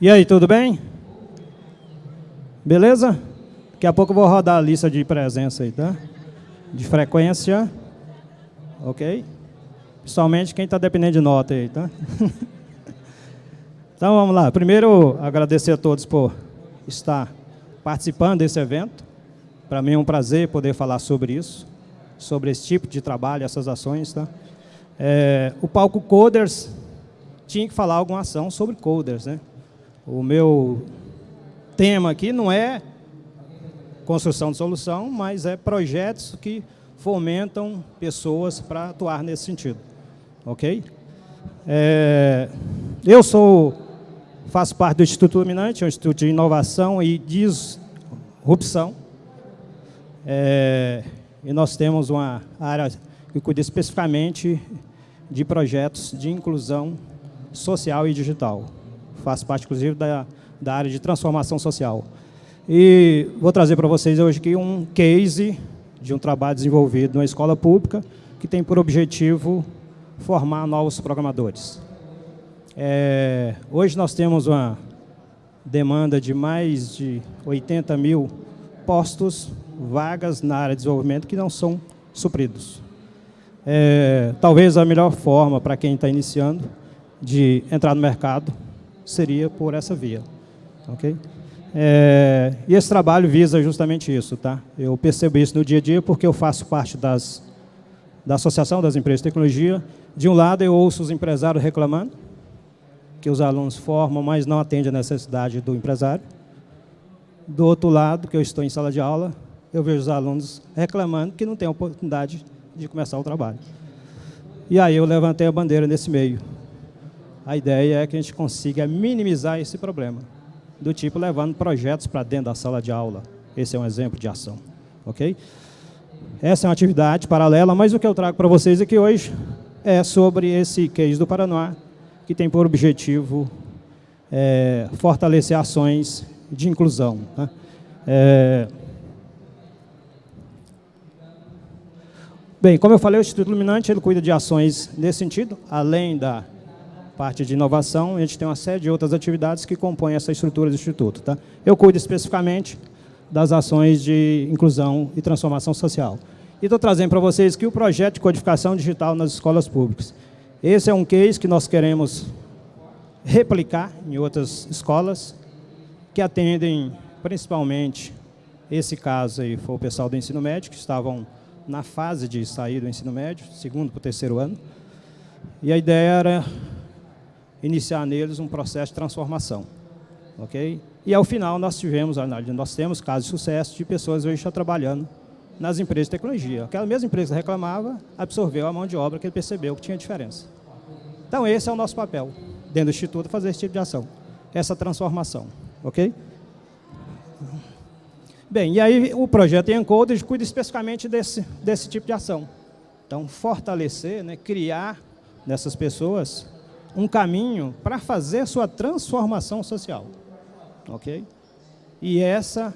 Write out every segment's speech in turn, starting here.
E aí, tudo bem? Beleza? Daqui a pouco eu vou rodar a lista de presença aí, tá? De frequência. Ok? Principalmente quem está dependendo de nota aí, tá? então vamos lá. Primeiro, agradecer a todos por estar participando desse evento. Para mim é um prazer poder falar sobre isso, sobre esse tipo de trabalho, essas ações, tá? É, o palco Coders tinha que falar alguma ação sobre coders, né? O meu tema aqui não é construção de solução, mas é projetos que fomentam pessoas para atuar nesse sentido. Ok? É, eu sou, faço parte do Instituto Luminante, é um instituto de inovação e disrupção. É, e nós temos uma área que cuida especificamente de projetos de inclusão social e digital faço parte, inclusive, da, da área de transformação social. E vou trazer para vocês hoje aqui um case de um trabalho desenvolvido numa escola pública que tem por objetivo formar novos programadores. É, hoje nós temos uma demanda de mais de 80 mil postos, vagas na área de desenvolvimento que não são supridos. É, talvez a melhor forma para quem está iniciando de entrar no mercado seria por essa via. Ok? É, e esse trabalho visa justamente isso. Tá? Eu percebo isso no dia a dia porque eu faço parte das, da Associação das Empresas de Tecnologia. De um lado, eu ouço os empresários reclamando que os alunos formam, mas não atendem a necessidade do empresário. Do outro lado, que eu estou em sala de aula, eu vejo os alunos reclamando que não têm oportunidade de começar o trabalho. E aí eu levantei a bandeira nesse meio. A ideia é que a gente consiga minimizar esse problema, do tipo levando projetos para dentro da sala de aula. Esse é um exemplo de ação, ok? Essa é uma atividade paralela, mas o que eu trago para vocês aqui hoje é sobre esse case do Paraná, que tem por objetivo é, fortalecer ações de inclusão. Né? É... Bem, como eu falei, o Instituto Iluminante ele cuida de ações nesse sentido, além da parte de inovação, a gente tem uma série de outras atividades que compõem essa estrutura do Instituto. Tá? Eu cuido especificamente das ações de inclusão e transformação social. E estou trazendo para vocês aqui o projeto de codificação digital nas escolas públicas. Esse é um case que nós queremos replicar em outras escolas, que atendem principalmente, esse caso aí foi o pessoal do ensino médio, que estavam na fase de sair do ensino médio, segundo para o terceiro ano. E a ideia era iniciar neles um processo de transformação. ok? E ao final nós tivemos, nós temos casos de sucesso de pessoas hoje já trabalhando nas empresas de tecnologia. Aquela mesma empresa que reclamava, absorveu a mão de obra que ele percebeu que tinha diferença. Então esse é o nosso papel, dentro do Instituto, fazer esse tipo de ação, essa transformação. ok? Bem, e aí o projeto Encoder cuida especificamente desse, desse tipo de ação. Então, fortalecer, né, criar nessas pessoas um caminho para fazer sua transformação social. Ok? E essa,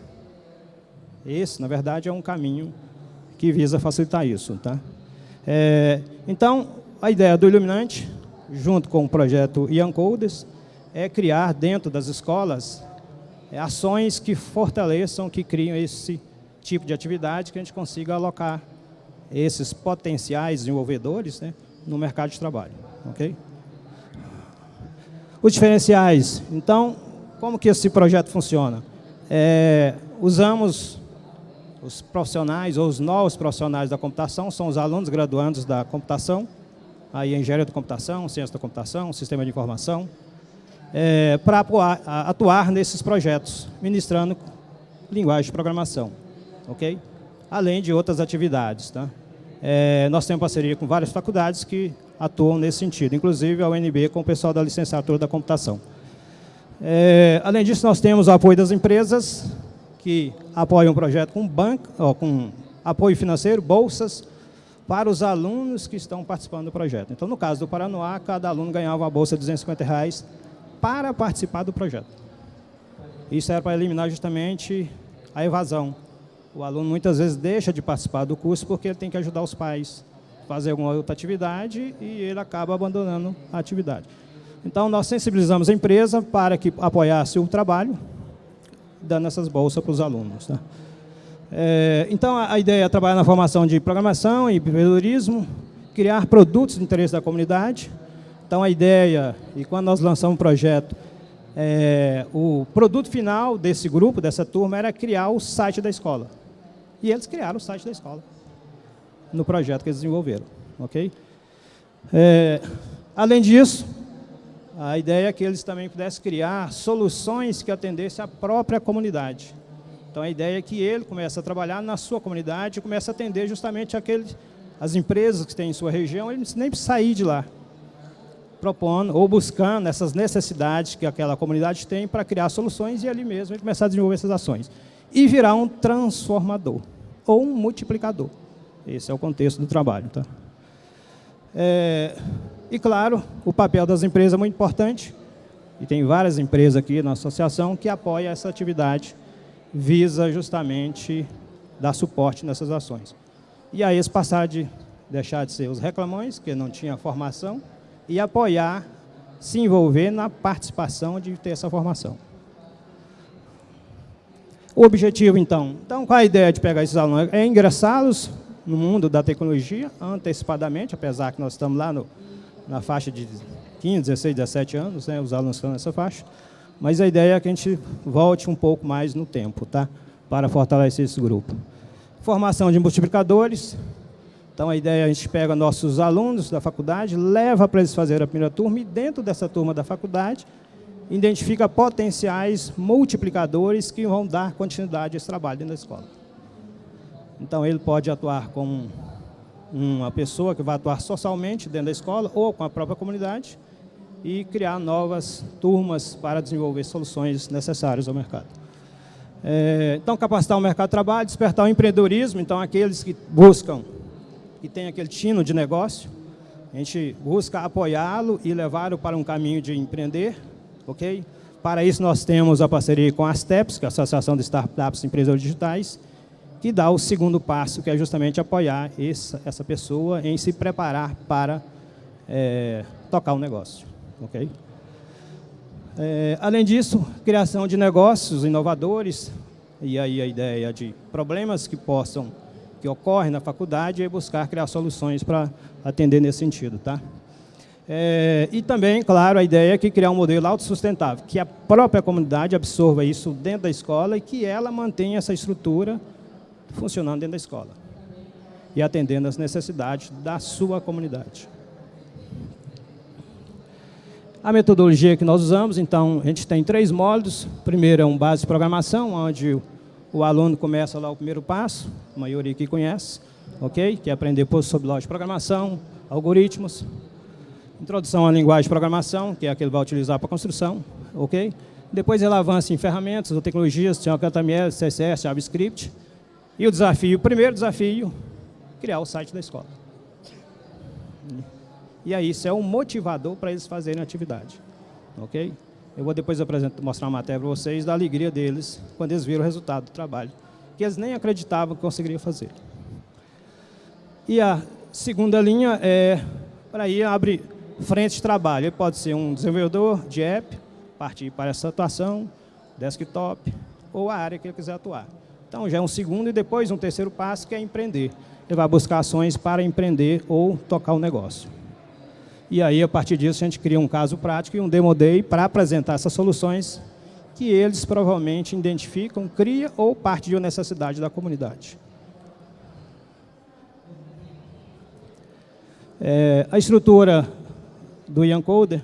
esse, na verdade, é um caminho que visa facilitar isso. Tá? É, então, a ideia do Iluminante, junto com o projeto Ian Codes, é criar dentro das escolas é, ações que fortaleçam, que criam esse tipo de atividade, que a gente consiga alocar esses potenciais desenvolvedores né, no mercado de trabalho. ok? Os diferenciais. Então, como que esse projeto funciona? É, usamos os profissionais, ou os novos profissionais da computação, são os alunos graduandos da computação, aí engenharia da computação, ciência da computação, sistema de informação, é, para atuar, atuar nesses projetos, ministrando linguagem de programação, ok? Além de outras atividades, tá? É, nós temos parceria com várias faculdades que atuam nesse sentido, inclusive a UNB com o pessoal da licenciatura da computação. É, além disso, nós temos o apoio das empresas, que apoiam o projeto com banco, ó, com apoio financeiro, bolsas, para os alunos que estão participando do projeto. Então, no caso do Paranoá, cada aluno ganhava uma bolsa de 250 reais para participar do projeto. Isso era para eliminar justamente a evasão. O aluno muitas vezes deixa de participar do curso porque ele tem que ajudar os pais fazer alguma outra atividade e ele acaba abandonando a atividade. Então, nós sensibilizamos a empresa para que apoiasse o trabalho, dando essas bolsas para os alunos. Tá? É, então, a, a, ideia é trabalhar na formação de programação e empreendedorismo, criar produtos de interesse da comunidade. Então, a ideia, e quando nós lançamos o projeto, é, o produto final desse grupo, dessa turma, era criar o site da escola. E eles criaram o site da escola, no projeto que eles desenvolveram. ok? É, além disso, a ideia é que eles também pudessem criar soluções que atendessem a própria comunidade. Então, a ideia é que ele comece a trabalhar na sua comunidade e comece a atender justamente aqueles, as empresas que têm em sua região, ele não precisa nem sair de lá, propondo ou buscando essas necessidades que aquela comunidade tem para criar soluções e ali mesmo ele começar a desenvolver essas ações. E virar um transformador ou um multiplicador. Esse é o contexto do trabalho. Tá? É, e, claro, o papel das empresas é muito importante, e tem várias empresas aqui na associação que apoiam essa atividade, visa justamente dar suporte nessas ações. E aí eles passaram de deixar de ser os reclamões, que não tinha formação, e apoiar, se envolver na participação de ter essa formação. O objetivo, então, então qual a ideia de pegar esses alunos? É ingressá-los no mundo da tecnologia antecipadamente, apesar que nós estamos lá no, na faixa de 15, 16, 17 anos, né, os alunos estão nessa faixa, mas a ideia é que a gente volte um pouco mais no tempo, tá? para fortalecer esse grupo. Formação de multiplicadores, então a ideia é a gente pega nossos alunos da faculdade, leva para eles fazerem a primeira turma e dentro dessa turma da faculdade, identifica potenciais multiplicadores que vão dar continuidade a esse trabalho dentro da escola. Então ele pode atuar como uma pessoa que vai atuar socialmente dentro da escola ou com a própria comunidade e criar novas turmas para desenvolver soluções necessárias ao mercado. É, então, capacitar o mercado de trabalho, despertar o empreendedorismo, então aqueles que buscam e têm aquele tino de negócio, a gente busca apoiá-lo e levá-lo para um caminho de empreender, ok? Para isso nós temos a parceria com a ASTEPS, que é a Associação de Startups e Empresas Digitais, que dá o segundo passo, que é justamente apoiar essa, essa pessoa em se preparar para é, tocar o um negócio. Okay? É, além disso, criação de negócios inovadores, e aí a ideia de problemas que possam, que ocorrem na faculdade, e buscar criar soluções para atender nesse sentido. Tá? É, e também, claro, a ideia é que criar um modelo autossustentável, que a própria comunidade absorva isso dentro da escola e que ela mantenha essa estrutura funcionando dentro da escola e atendendo às necessidades da sua comunidade. A metodologia que nós usamos, então, a gente tem três módulos. Primeiro é um base de programação, onde o aluno começa lá o primeiro passo, a maioria aqui conhece, ok? Que é aprender sobre lógica de programação, algoritmos, introdução à linguagem de programação, que é a que ele vai utilizar para construção, ok? Depois ele avança em ferramentas ou tecnologias, HTML, CSS, JavaScript, e o desafio, o primeiro desafio, criar o site da escola. E aí isso é um motivador para eles fazerem a atividade. Ok? Eu vou depois mostrar uma matéria para vocês da alegria deles quando eles viram o resultado do trabalho, que eles nem acreditavam que conseguiriam fazer. E a segunda linha é, para aí, abre frente de trabalho. Ele pode ser um desenvolvedor de app, partir para essa atuação, desktop, ou a área que ele quiser atuar. Então, já é um segundo e depois um terceiro passo, que é empreender. Ele vai buscar ações para empreender ou tocar o negócio. E aí, a partir disso, a gente cria um caso prático e um demo day para apresentar essas soluções que eles provavelmente identificam, cria ou parte de uma necessidade da comunidade. É, a estrutura do Coder.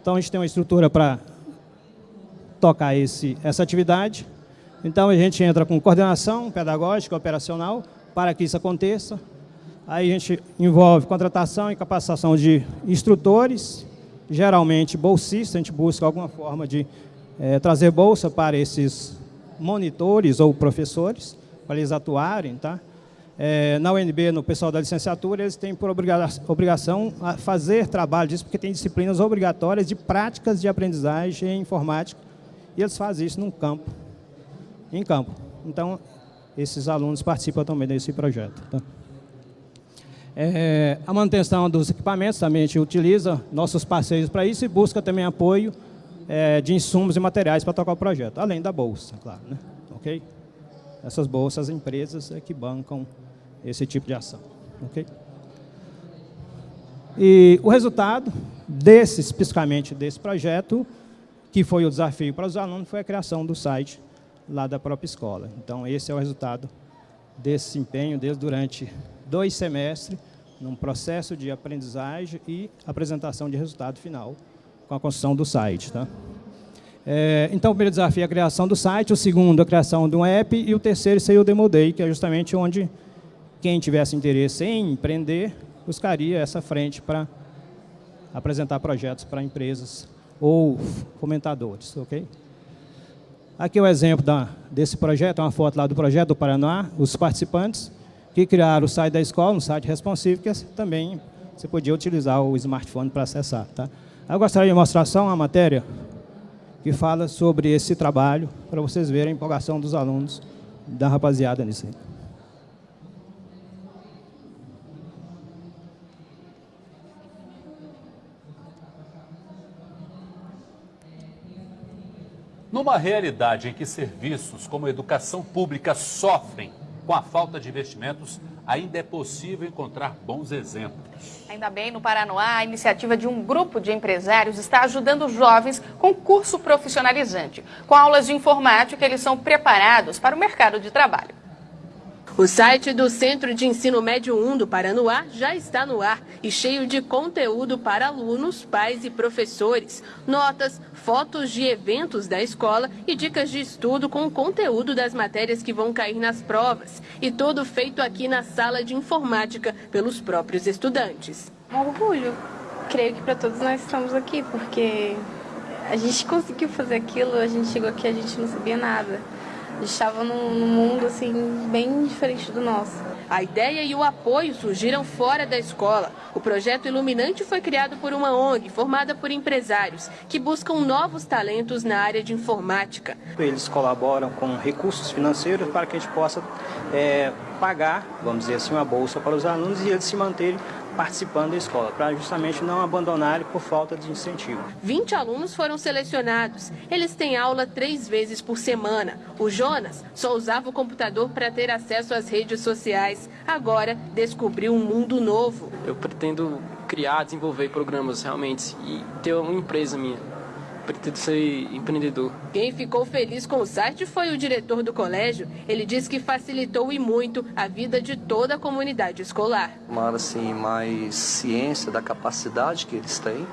Então, a gente tem uma estrutura para tocar esse, essa atividade. Então, a gente entra com coordenação pedagógica, operacional, para que isso aconteça. Aí a gente envolve contratação e capacitação de instrutores, geralmente bolsistas, a gente busca alguma forma de é, trazer bolsa para esses monitores ou professores, para eles atuarem. Tá? É, na UNB, no pessoal da licenciatura, eles têm por obrigação a fazer trabalho disso, porque tem disciplinas obrigatórias de práticas de aprendizagem em informática, e eles fazem isso num campo em campo. Então, esses alunos participam também desse projeto. Tá? É, a manutenção dos equipamentos também a gente utiliza nossos parceiros para isso e busca também apoio é, de insumos e materiais para tocar o projeto, além da bolsa, claro. Né? Essas bolsas, as empresas é que bancam esse tipo de ação. Ok? E o resultado desse, especificamente desse projeto, que foi o desafio para os alunos, foi a criação do site lá da própria escola. Então, esse é o resultado desse empenho desde durante dois semestres, num processo de aprendizagem e apresentação de resultado final com a construção do site. Tá? É, então, o primeiro desafio é a criação do site, o segundo, a criação de um app, e o terceiro seria o Demo Day, que é justamente onde quem tivesse interesse em empreender buscaria essa frente para apresentar projetos para empresas ou fomentadores. ok? Aqui é o exemplo da, desse projeto, é uma foto lá do projeto do Paraná, os participantes que criaram o site da escola, um site responsivo, que também você podia utilizar o smartphone para acessar. Tá? Eu gostaria de mostrar só uma matéria que fala sobre esse trabalho, para vocês verem a empolgação dos alunos, da rapaziada nisso aí. Numa realidade em que serviços como a educação pública sofrem com a falta de investimentos, ainda é possível encontrar bons exemplos. Ainda bem, no Paranoá, a iniciativa de um grupo de empresários está ajudando jovens com curso profissionalizante. Com aulas de informática, eles são preparados para o mercado de trabalho. O site do Centro de Ensino Médio 1 do Paranoá já está no ar e cheio de conteúdo para alunos, pais e professores. Notas, fotos de eventos da escola e dicas de estudo com o conteúdo das matérias que vão cair nas provas. E todo feito aqui na sala de informática pelos próprios estudantes. Um orgulho. Creio que para todos nós estamos aqui, porque a gente conseguiu fazer aquilo, a gente chegou aqui, a gente não sabia nada estava num, num mundo assim bem diferente do nosso. A ideia e o apoio surgiram fora da escola. O projeto Iluminante foi criado por uma ONG formada por empresários que buscam novos talentos na área de informática. Eles colaboram com recursos financeiros para que a gente possa é, pagar, vamos dizer assim, uma bolsa para os alunos e eles se manterem participando da escola, para justamente não abandonarem por falta de incentivo. 20 alunos foram selecionados. Eles têm aula três vezes por semana. O Jonas só usava o computador para ter acesso às redes sociais. Agora descobriu um mundo novo. Eu pretendo criar, desenvolver programas realmente e ter uma empresa minha pretendo ser empreendedor. Quem ficou feliz com o site foi o diretor do colégio. Ele diz que facilitou e muito a vida de toda a comunidade escolar. Tomar assim mais ciência da capacidade que eles têm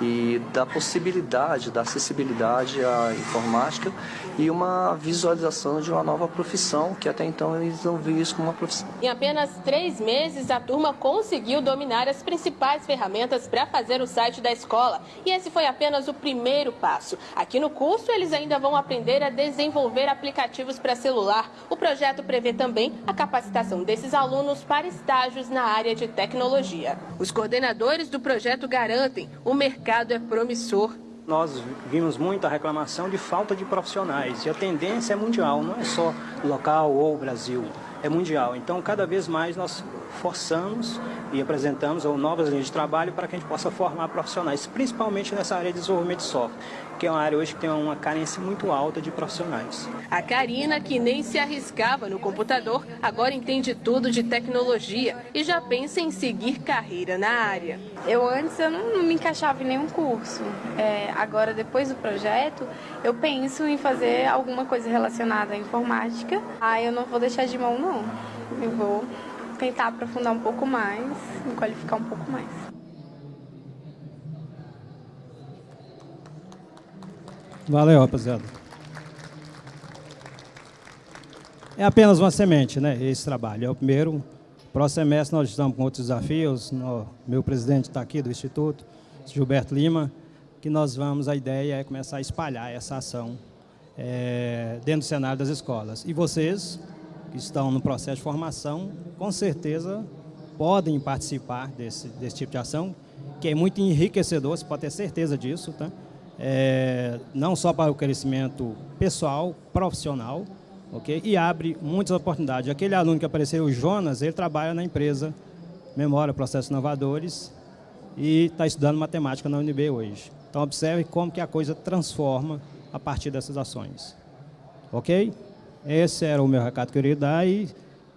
e da possibilidade, da acessibilidade à informática e uma visualização de uma nova profissão, que até então eles não viam isso como uma profissão. Em apenas três meses, a turma conseguiu dominar as principais ferramentas para fazer o site da escola. E esse foi apenas o primeiro passo. Aqui no curso, eles ainda vão aprender a desenvolver aplicativos para celular. O projeto prevê também a capacitação desses alunos para estágios na área de tecnologia. Os coordenadores do projeto garantem o mercado é promissor nós vimos muita reclamação de falta de profissionais. E a tendência é mundial, não é só local ou Brasil, é mundial. Então, cada vez mais nós forçamos e apresentamos novas linhas de trabalho para que a gente possa formar profissionais, principalmente nessa área de desenvolvimento de software que é uma área hoje que tem uma carência muito alta de profissionais. A Karina, que nem se arriscava no computador, agora entende tudo de tecnologia e já pensa em seguir carreira na área. Eu antes eu não, não me encaixava em nenhum curso. É, agora, depois do projeto, eu penso em fazer alguma coisa relacionada à informática. Ah, eu não vou deixar de mão, não. Eu vou tentar aprofundar um pouco mais, me qualificar um pouco mais. Valeu, rapaziada. É apenas uma semente, né, esse trabalho. É o primeiro. Próximo semestre nós estamos com outros desafios. No, meu presidente está aqui do Instituto, Gilberto Lima, que nós vamos, a ideia é começar a espalhar essa ação é, dentro do cenário das escolas. E vocês, que estão no processo de formação, com certeza podem participar desse, desse tipo de ação, que é muito enriquecedor, você pode ter certeza disso, tá? é, não só para o crescimento pessoal, profissional, ok? E abre muitas oportunidades. Aquele aluno que apareceu, o Jonas, ele trabalha na empresa Memória, Processos Inovadores, e está estudando matemática na UNB hoje. Então, observe como que a coisa transforma a partir dessas ações. Ok? Esse era o meu recado que eu queria dar e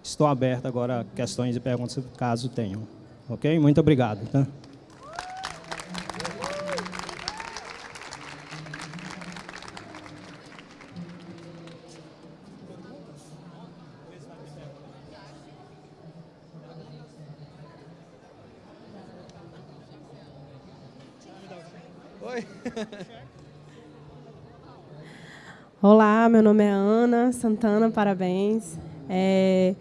estou aberto agora a questões e perguntas, caso tenham. Ok? Muito obrigado. Tá? Olá, meu nome é Ana Santana, parabéns. É,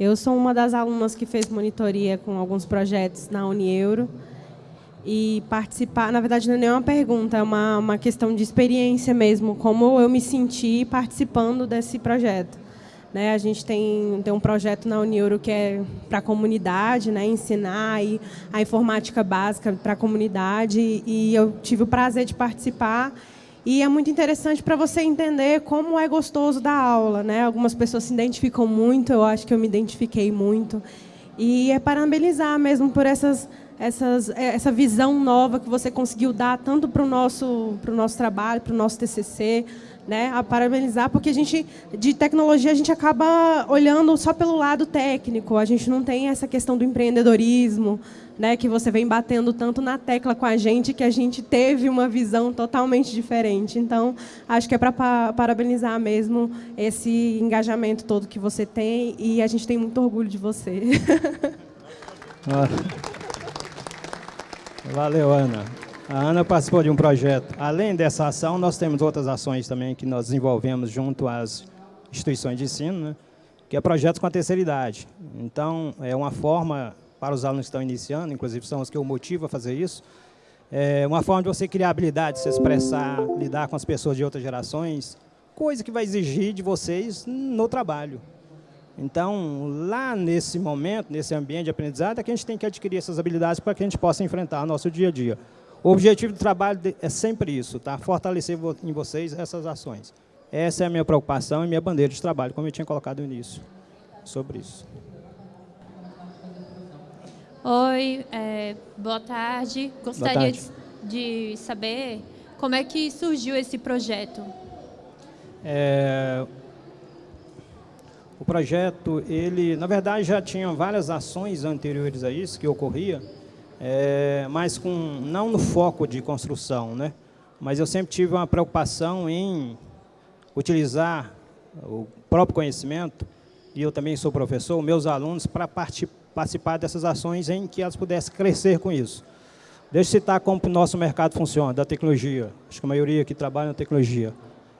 eu sou uma das alunas que fez monitoria com alguns projetos na Unieuro. E participar, na verdade, não é nenhuma pergunta, é uma, uma questão de experiência mesmo, como eu me senti participando desse projeto. Né, a gente tem, tem um projeto na Unieuro que é para a comunidade, né, ensinar aí a informática básica para a comunidade, e eu tive o prazer de participar e é muito interessante para você entender como é gostoso dar aula. Né? Algumas pessoas se identificam muito, eu acho que eu me identifiquei muito. E é parabenizar mesmo por essas, essas, é, essa visão nova que você conseguiu dar tanto para o nosso, nosso trabalho, para o nosso TCC, né, a parabenizar, porque a gente, de tecnologia, a gente acaba olhando só pelo lado técnico, a gente não tem essa questão do empreendedorismo, né, que você vem batendo tanto na tecla com a gente, que a gente teve uma visão totalmente diferente. Então, acho que é para parabenizar mesmo esse engajamento todo que você tem, e a gente tem muito orgulho de você. Valeu, Ana. A Ana participou de um projeto. Além dessa ação, nós temos outras ações também que nós desenvolvemos junto às instituições de ensino, né? que é projetos com a terceira idade. Então, é uma forma para os alunos que estão iniciando, inclusive são os que eu motivo a fazer isso, é uma forma de você criar habilidade, se expressar, lidar com as pessoas de outras gerações, coisa que vai exigir de vocês no trabalho. Então, lá nesse momento, nesse ambiente de aprendizado, é que a gente tem que adquirir essas habilidades para que a gente possa enfrentar o nosso dia a dia. O objetivo do trabalho é sempre isso, tá? fortalecer em vocês essas ações. Essa é a minha preocupação e minha bandeira de trabalho, como eu tinha colocado no início, sobre isso. Oi, é, boa tarde. Gostaria boa tarde. De, de, saber como é que surgiu esse projeto. É, o projeto, ele, na verdade, já tinha várias ações anteriores a isso que ocorria, é, mas com, não no foco de construção, né? mas eu sempre tive uma preocupação em utilizar o próprio conhecimento, e eu também sou professor, meus alunos, para participar dessas ações em que elas pudessem crescer com isso. Deixa eu citar como o nosso mercado funciona, da tecnologia. Acho que a maioria aqui trabalha na tecnologia.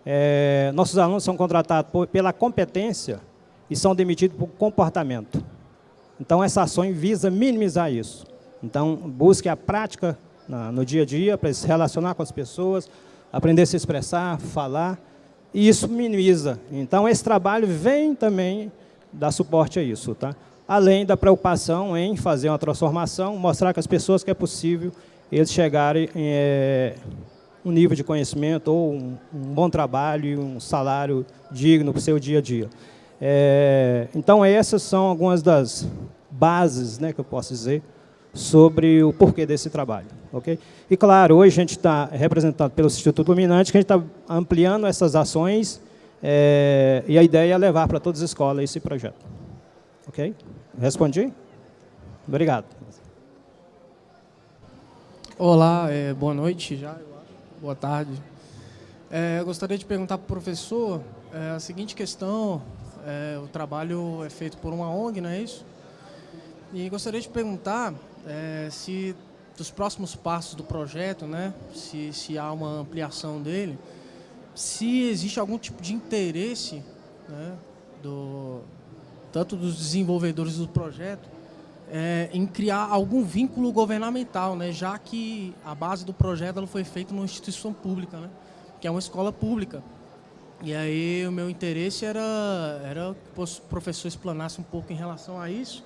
É, nossos alunos são contratados por, pela competência e são demitidos por comportamento. Então, essa ação visa minimizar isso. Então, busque a prática no dia a dia para se relacionar com as pessoas, aprender a se expressar, falar, e isso minimiza. Então, esse trabalho vem também dar suporte a isso. Tá? Além da preocupação em fazer uma transformação, mostrar que as pessoas que é possível eles chegarem em é, um nível de conhecimento ou um, um bom trabalho e um salário digno para o seu dia a dia. É, então, essas são algumas das bases, né, que eu posso dizer, sobre o porquê desse trabalho. ok? E, claro, hoje a gente está representado pelo Instituto Luminante, que a gente está ampliando essas ações é, e a ideia é levar para todas as escolas esse projeto. Ok? Respondi? Obrigado. Olá, é, boa noite já, boa tarde. É, eu gostaria de perguntar para o professor a seguinte questão, o trabalho é feito por uma ONG, não é isso? E gostaria de perguntar é, se dos próximos passos do projeto, né, se, se há uma ampliação dele, se existe algum tipo de interesse né, do, tanto dos desenvolvedores do projeto é, em criar algum vínculo governamental, né, já que a base do projeto ela foi feita numa instituição pública, né, que é uma escola pública. E aí o meu interesse era, era que o professor explanasse um pouco em relação a isso,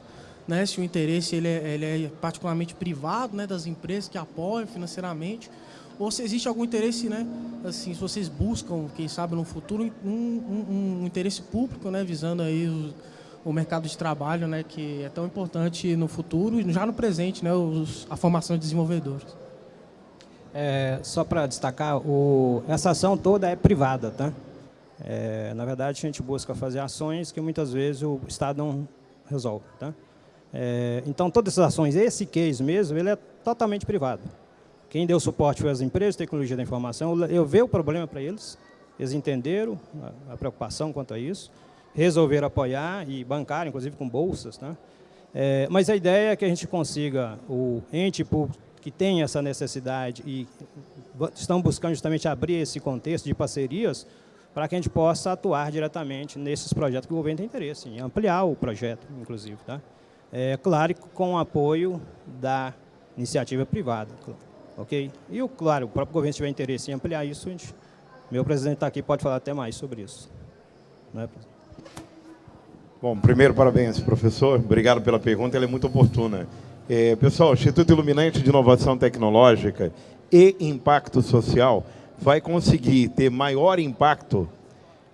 né, se o interesse ele é, ele é particularmente privado, né, das empresas que apoiam financeiramente, ou se existe algum interesse, né, assim, se vocês buscam, quem sabe no futuro, um, um, um interesse público, né, visando aí o mercado de trabalho, né, que é tão importante no futuro e já no presente, né, os, a formação de desenvolvedores. É, só para destacar, o, essa ação toda é privada, tá? É, na verdade, a gente busca fazer ações que muitas vezes o Estado não resolve, tá? É, então, todas essas ações, esse case mesmo, ele é totalmente privado. Quem deu suporte foi as empresas de tecnologia da informação. Eu vi o problema para eles, eles entenderam a, a, preocupação quanto a isso, resolveram apoiar e bancar, inclusive com bolsas. Né? É, mas a ideia é que a gente consiga, o ente público que tem essa necessidade e estão buscando justamente abrir esse contexto de parcerias para que a gente possa atuar diretamente nesses projetos que o governo tem interesse, em ampliar o projeto, inclusive. Tá? É, claro, com o apoio da iniciativa privada. Ok? E, claro, o próprio governo, se tiver interesse em ampliar isso, gente, meu presidente está aqui, pode falar até mais sobre isso. Não é, Bom, primeiro, parabéns, professor. Obrigado pela pergunta, ela é muito oportuna. É, pessoal, o Instituto Iluminante de Inovação Tecnológica e Impacto Social vai conseguir ter maior impacto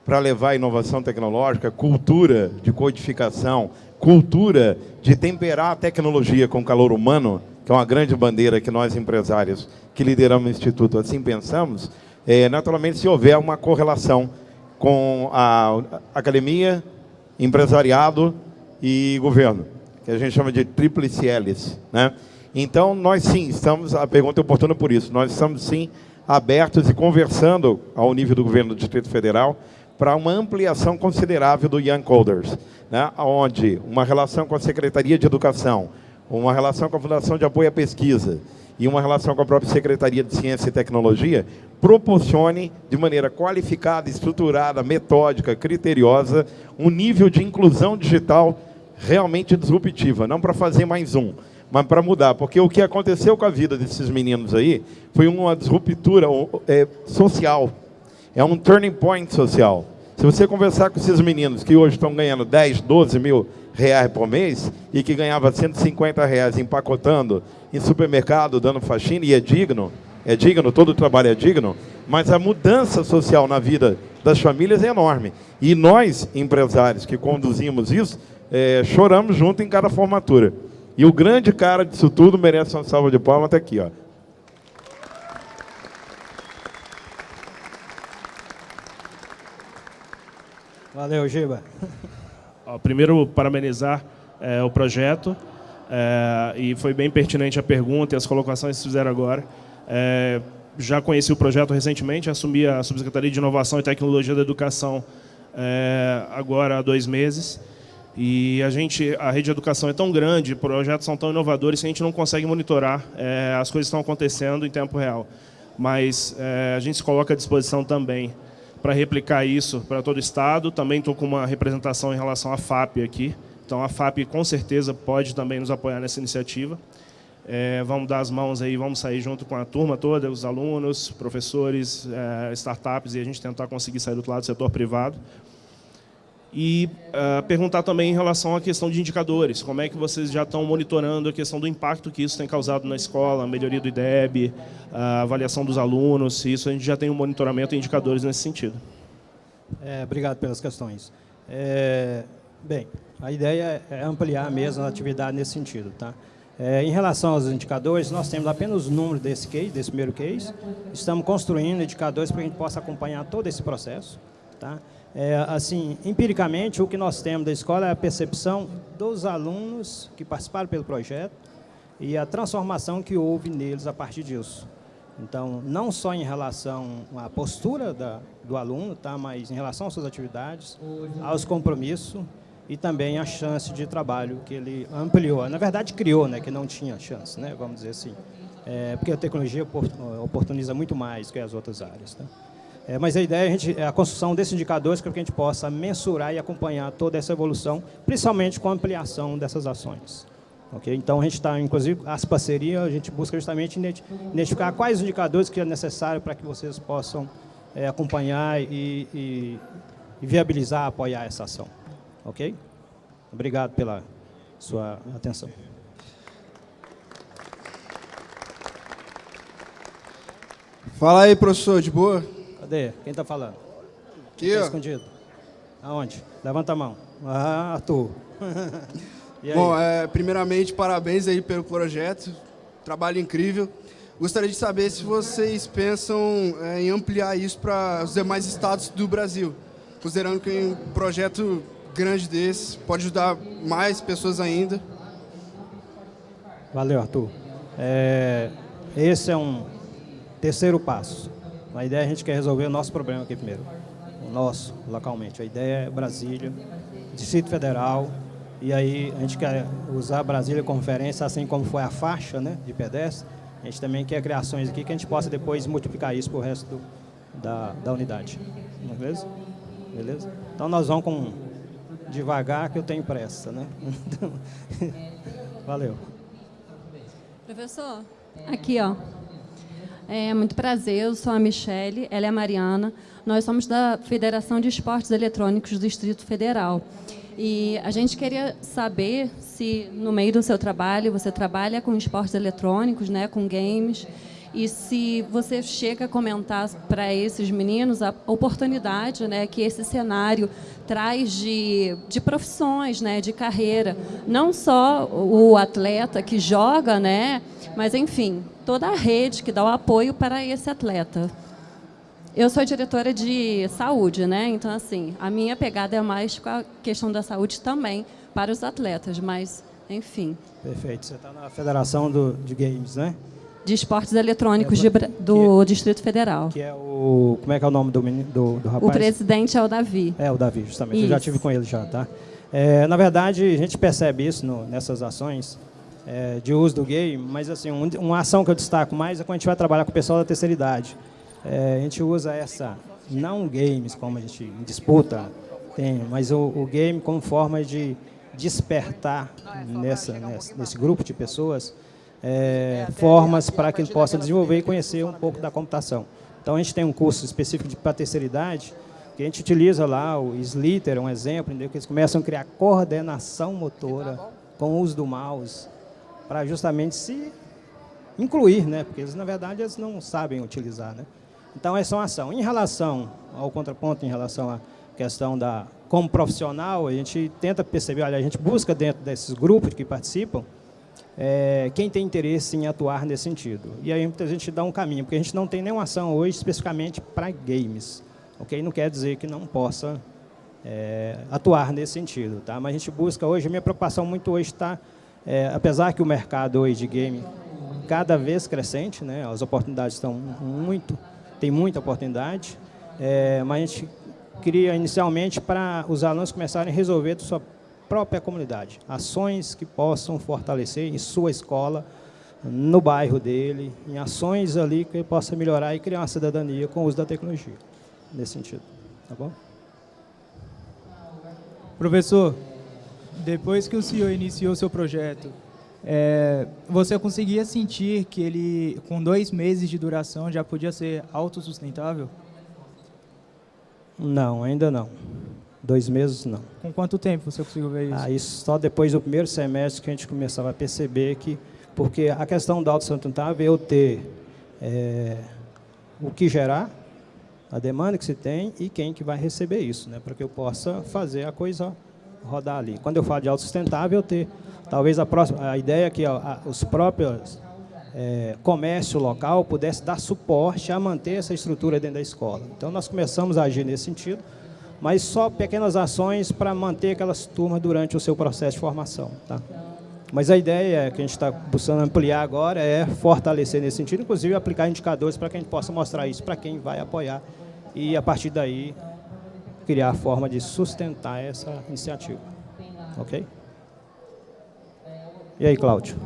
para levar inovação tecnológica, cultura de codificação, cultura de temperar a tecnologia com calor humano, que é uma grande bandeira que nós, empresários que lideramos o Instituto, assim pensamos, é, naturalmente, se houver uma correlação com a academia, empresariado e governo, que a gente chama de tríplice hélice. Né? Então, nós sim, estamos, a pergunta é oportuna por isso, nós estamos sim abertos e conversando ao nível do governo do Distrito Federal para uma ampliação considerável do Young Coders, né? onde uma relação com a Secretaria de Educação, uma relação com a Fundação de Apoio à Pesquisa e uma relação com a própria Secretaria de Ciência e Tecnologia proporcione, de maneira qualificada, estruturada, metódica, criteriosa, um nível de inclusão digital realmente disruptiva, não para fazer mais um, mas para mudar, porque o que aconteceu com a vida desses meninos aí foi uma disruptura é, social, é um turning point social. Se você conversar com esses meninos que hoje estão ganhando 10, 12 mil reais por mês e que ganhava 150 reais empacotando em supermercado, dando faxina, e é digno, é digno, todo o trabalho é digno, mas a mudança social na vida das famílias é enorme. E nós, empresários que conduzimos isso, é, choramos junto em cada formatura. E o grande cara disso tudo merece uma salva de palmas até aqui. Ó. Valeu, Giba. primeiro, parabenizar é, o projeto. É, e foi bem pertinente a pergunta e as colocações que vocês fizeram agora. É, já conheci o projeto recentemente, assumi a Subsecretaria de Inovação e Tecnologia da Educação é, agora há dois meses. E a gente, a rede de educação é tão grande, projetos são tão inovadores que a gente não consegue monitorar é, as coisas que estão acontecendo em tempo real. Mas é, a gente se coloca à disposição também para replicar isso para todo o Estado. Também estou com uma representação em relação à FAP aqui. Então, a FAP, com certeza, pode também nos apoiar nessa iniciativa. É, vamos dar as mãos aí, vamos sair junto com a turma toda, os alunos, professores, é, startups, e a gente tentar conseguir sair do lado do setor privado. E uh, perguntar também em relação à questão de indicadores, como é que vocês já estão monitorando a questão do impacto que isso tem causado na escola, melhoria do IDEB, a avaliação dos alunos, isso a gente já tem um monitoramento e indicadores nesse sentido. É, obrigado pelas questões. É, bem, a ideia é ampliar mesmo a atividade nesse sentido. Tá? É, em relação aos indicadores, nós temos apenas o número desse case, desse primeiro case. Estamos construindo indicadores para que a gente possa acompanhar todo esse processo. Tá? É, assim, empiricamente, o que nós temos da escola é a percepção dos alunos que participaram pelo projeto e a transformação que houve neles a partir disso. Então, não só em relação à postura da, do aluno, tá, mas em relação às suas atividades, aos compromissos e também a chance de trabalho que ele ampliou. Na verdade, criou, né, que não tinha chance, né, vamos dizer assim. É, porque a tecnologia oportuniza muito mais que as outras áreas. Tá? É, mas a ideia é a, gente, é a construção desses indicadores para que a gente possa mensurar e acompanhar toda essa evolução, principalmente com a ampliação dessas ações. Okay? Então, a gente está, inclusive, as parcerias, a gente busca justamente identificar quais indicadores que é necessário para que vocês possam é, acompanhar e, e, e, viabilizar, apoiar essa ação. Ok? Obrigado pela sua atenção. Fala aí, professor, de boa? Cadê? Quem está falando? Aqui, tá escondido. Aonde? Levanta a mão. Ah, Arthur. Bom, é, primeiramente, parabéns aí pelo projeto. Trabalho incrível. Gostaria de saber se vocês pensam é, em ampliar isso para os demais estados do Brasil, considerando que um projeto grande desse pode ajudar mais pessoas ainda. Valeu, Arthur. É, esse é um terceiro passo. A ideia é a gente quer resolver o nosso problema aqui primeiro. O nosso, localmente. A ideia é Brasília, Distrito Federal, e aí a gente quer usar Brasília como referência, assim como foi a faixa né, de pedestre. A gente também quer criações aqui que a gente possa depois multiplicar isso para o resto do, da, da unidade. Beleza? Beleza? Então nós vamos com devagar que eu tenho pressa, né? Valeu. Professor, aqui ó. É muito prazer, eu sou a Michele, ela é a Mariana. Nós somos da Federação de Esportes Eletrônicos do Distrito Federal. E a gente queria saber se, no meio do seu trabalho, você trabalha com esportes eletrônicos, né, com games, e se você chega a comentar para esses meninos a oportunidade né, que esse cenário traz de, de profissões, né, de carreira. Não só o atleta que joga, né, mas, enfim, toda a rede que dá o apoio para esse atleta. Eu sou diretora de saúde, né? Então, assim, a minha pegada é mais com a questão da saúde também para os atletas, mas, enfim. Perfeito. Você está na Federação do, de Games, né? De Esportes Eletrônicos de, do que, Distrito Federal. Que é o... Como é que é o nome do, do, do rapaz? O presidente é o Davi. É, o Davi, justamente. Isso. Eu já tive com ele já, tá? É, na verdade, a gente percebe isso no, nessas ações é, de uso do game, mas, assim, um, uma ação que eu destaco mais é quando a gente vai trabalhar com o pessoal da terceira idade. É, a gente usa essa, não games como a gente disputa, tem, mas o, o game como forma de despertar nessa, nessa, nesse grupo de pessoas é, formas para que ele possa desenvolver e conhecer um pouco da computação. Então, a gente tem um curso específico para a terceira idade, que a gente utiliza lá o Slither, um exemplo, que eles começam a criar coordenação motora com o uso do mouse, para justamente se incluir, né? porque eles, na verdade, eles não sabem utilizar. Né? Então, essa é uma ação. Em relação ao contraponto, em relação à questão da como profissional, a gente tenta perceber, olha, a gente busca dentro desses grupos que participam, é, quem tem interesse em atuar nesse sentido. E aí a gente dá um caminho, porque a gente não tem nenhuma ação hoje especificamente para games. ok? Não quer dizer que não possa é, atuar nesse sentido. Tá? Mas a gente busca hoje, a minha preocupação muito hoje está, é, apesar que o mercado hoje de game cada vez crescente, né, as oportunidades estão muito tem muita oportunidade, é, mas a gente cria inicialmente para os alunos começarem a resolver da sua própria comunidade. Ações que possam fortalecer em sua escola, no bairro dele, em ações ali que ele possa melhorar e criar uma cidadania com o uso da tecnologia, nesse sentido. Tá bom? Professor, depois que o senhor iniciou seu projeto, é, você conseguia sentir que ele, com dois meses de duração, já podia ser autossustentável? Não, ainda não. Dois meses, não. Com quanto tempo você conseguiu ver isso? Ah, isso só depois do primeiro semestre que a gente começava a perceber que... Porque a questão da autossustentável é eu ter é, o que gerar, a demanda que se tem e quem que vai receber isso, né, para que eu possa fazer a coisa rodar ali. Quando eu falo de autossustentável, eu ter Talvez a, próxima, a ideia é que os próprios é, comércio local pudesse dar suporte a manter essa estrutura dentro da escola. Então, nós começamos a agir nesse sentido, mas só pequenas ações para manter aquelas turmas durante o seu processo de formação. Tá? Mas a ideia que a gente está buscando ampliar agora é fortalecer nesse sentido, inclusive aplicar indicadores para que a gente possa mostrar isso para quem vai apoiar e, a partir daí, criar a forma de sustentar essa iniciativa. Ok? E aí, Cláudio?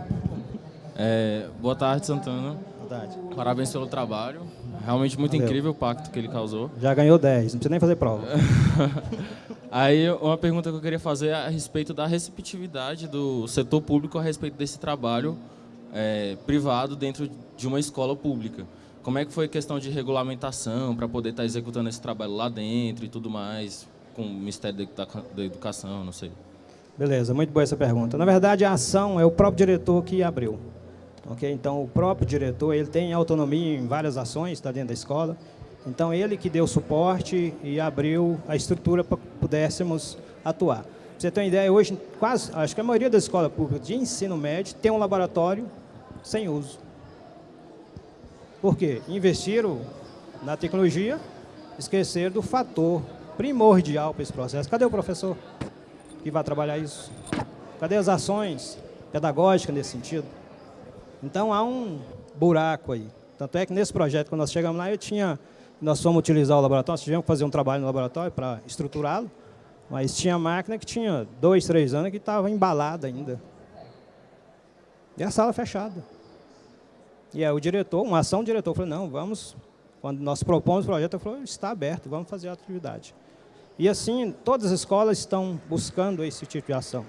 É, boa tarde, Santana. Boa tarde. Parabéns pelo trabalho. Realmente muito Valeu. incrível o pacto que ele causou. Já ganhou 10, não precisa nem fazer prova. Aí, uma pergunta que eu queria fazer é a respeito da receptividade do setor público a respeito desse trabalho é, privado dentro de uma escola pública. Como é que foi a questão de regulamentação para poder estar tá executando esse trabalho lá dentro e tudo mais, com o Ministério da Educação, não sei. Beleza, muito boa essa pergunta. Na verdade, a ação é o próprio diretor que abriu. Okay? Então, o próprio diretor ele tem autonomia em várias ações, está dentro da escola. Então, ele que deu suporte e abriu a estrutura para que pudéssemos atuar. você ter uma ideia, hoje, quase, acho que a maioria das escolas públicas de ensino médio tem um laboratório sem uso. Por quê? Investiram na tecnologia, esqueceram do fator primordial para esse processo. Cadê o professor que vai trabalhar isso? Cadê as ações pedagógicas nesse sentido? Então, há um buraco aí. Tanto é que nesse projeto, quando nós chegamos lá, eu tinha, nós fomos utilizar o laboratório, nós tivemos que fazer um trabalho no laboratório para estruturá-lo. Mas tinha máquina que tinha dois, três anos que estava embalada ainda. E a sala fechada. E aí o diretor, uma ação do diretor, falou, não, vamos, quando nós propomos o projeto, ele falou, está aberto, vamos fazer a atividade. E assim, todas as escolas estão buscando esse tipo de ação.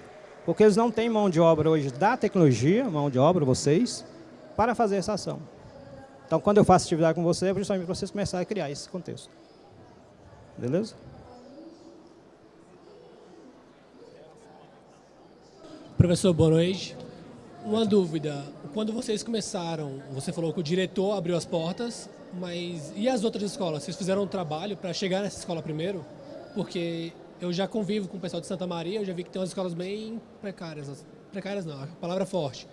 Porque eles não têm mão de obra hoje da tecnologia, mão de obra, vocês, para fazer essa ação. Então, quando eu faço atividade com vocês, é justamente para vocês começarem a criar esse contexto. Beleza? Professor, boa noite. Uma dúvida. Quando vocês começaram, você falou que o diretor abriu as portas, mas e as outras escolas? Vocês fizeram um trabalho para chegar nessa escola primeiro? Porque eu já convivo com o pessoal de Santa Maria, eu já vi que tem umas escolas bem precárias. Precárias não, a palavra é forte.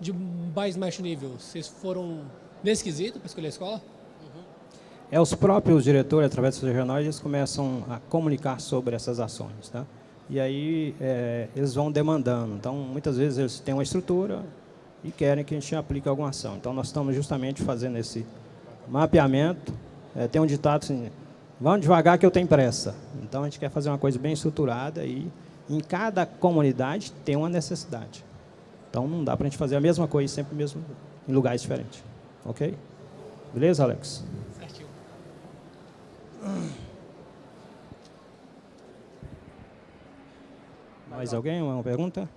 De mais baixo nível. Vocês foram nesse quesito para escolher a escola? É os próprios diretores, através dos regionais, eles começam a comunicar sobre essas ações. Tá? E aí é, eles vão demandando. Então, muitas vezes eles têm uma estrutura e querem que a gente aplique alguma ação. Então, nós estamos justamente fazendo esse mapeamento. É, tem um ditado assim, vamos devagar que eu tenho pressa. Então, a gente quer fazer uma coisa bem estruturada e em cada comunidade tem uma necessidade. Então, não dá para a gente fazer a mesma coisa sempre mesmo em lugares diferentes. Ok? Beleza, Alex? Certinho. Mais alguém? Uma pergunta?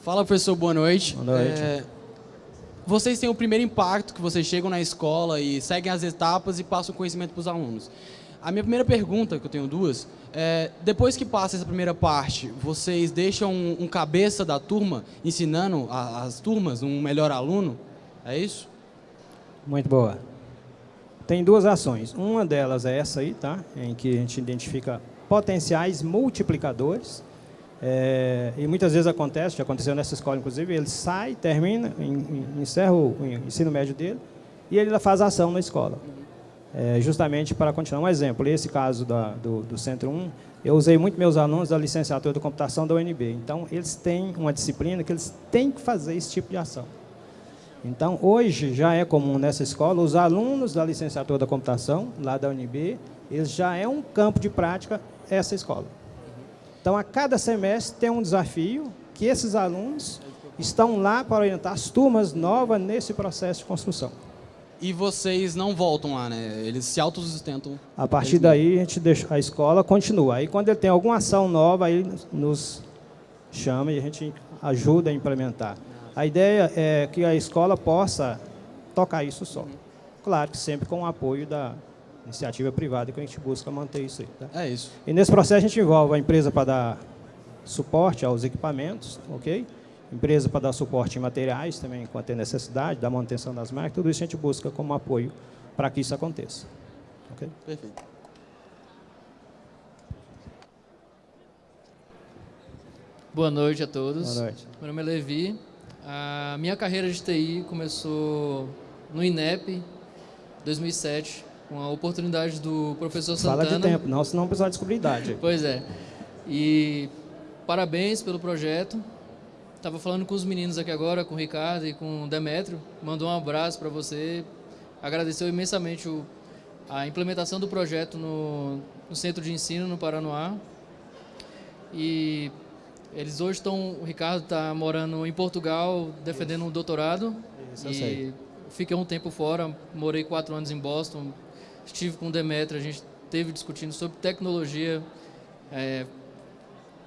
Fala, professor, boa noite. Boa noite. É, vocês têm o primeiro impacto, que vocês chegam na escola e seguem as etapas e passam o conhecimento para os alunos. A minha primeira pergunta, que eu tenho duas, é, depois que passa essa primeira parte, vocês deixam um, um cabeça da turma ensinando a, as turmas, um melhor aluno? É isso? Muito boa. Tem duas ações. Uma delas é essa aí, tá? Em que a gente identifica potenciais multiplicadores. É, e muitas vezes acontece, já aconteceu nessa escola, inclusive, ele sai, termina, encerra o ensino médio dele e ele faz ação na escola. É, justamente para continuar. Um exemplo, esse caso da, do, do Centro 1, eu usei muito meus alunos da licenciatura de computação da UNB. Então, eles têm uma disciplina que eles têm que fazer esse tipo de ação. Então, hoje já é comum nessa escola, os alunos da licenciatura da computação, lá da UNB, eles já é um campo de prática essa escola. Então, a cada semestre tem um desafio que esses alunos estão lá para orientar as turmas novas nesse processo de construção. E vocês não voltam lá, né? Eles se autossustentam. A partir daí, a gente deixa a escola continua. Aí, quando ele tem alguma ação nova, aí nos chama e a gente ajuda a implementar. A ideia é que a escola possa tocar isso só. Claro que sempre com o apoio da iniciativa privada que a gente busca manter isso aí. Tá? É isso. E nesse processo a gente envolve a empresa para dar suporte aos equipamentos, ok? Empresa para dar suporte em materiais também, quando tem necessidade, da manutenção das máquinas, tudo isso a gente busca como apoio para que isso aconteça. Ok? Perfeito. Boa noite a todos. Boa noite. Meu nome é Levi, a minha carreira de TI começou no INEP, 2007, com a oportunidade do professor Santana. Fala de tempo, não, senão o pessoal descobrir idade. pois é. E parabéns pelo projeto. Estava falando com os meninos aqui agora, com o Ricardo e com o Demetrio. Mandou um abraço para você. Agradeceu imensamente o, a implementação do projeto no, no Centro de Ensino, no Paranoá. E eles hoje estão, o Ricardo está morando em Portugal, defendendo Isso. um doutorado. Isso, e sei. fiquei um tempo fora, morei quatro anos em Boston, estive com o Demetrio, a gente teve discutindo sobre tecnologia, é,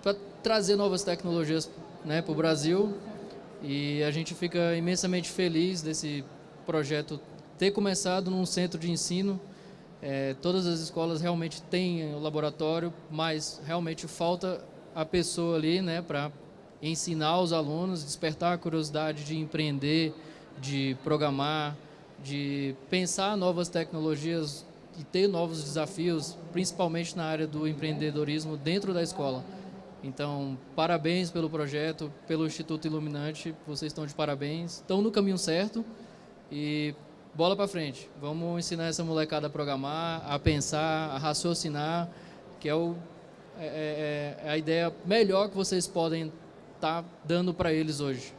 para trazer novas tecnologias né, para o Brasil. E a gente fica imensamente feliz desse projeto ter começado num centro de ensino. É, todas as escolas realmente têm o laboratório, mas realmente falta a pessoa ali, né, para ensinar os alunos, despertar a curiosidade de empreender, de programar, de pensar novas tecnologias e ter novos desafios, principalmente na área do empreendedorismo dentro da escola. Então, parabéns pelo projeto, pelo Instituto Iluminante, vocês estão de parabéns, estão no caminho certo e bola para frente. Vamos ensinar essa molecada a programar, a pensar, a raciocinar, que é, o, é, é, é a ideia melhor que vocês podem estar tá dando para eles hoje.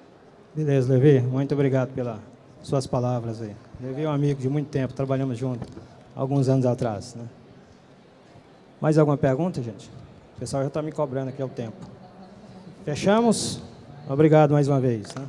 Beleza, Levi, muito obrigado pelas suas palavras aí. Levi é um amigo de muito tempo, trabalhamos juntos, alguns anos atrás. Né? Mais alguma pergunta, gente? O pessoal já está me cobrando aqui o tempo. Fechamos? Obrigado mais uma vez. Né?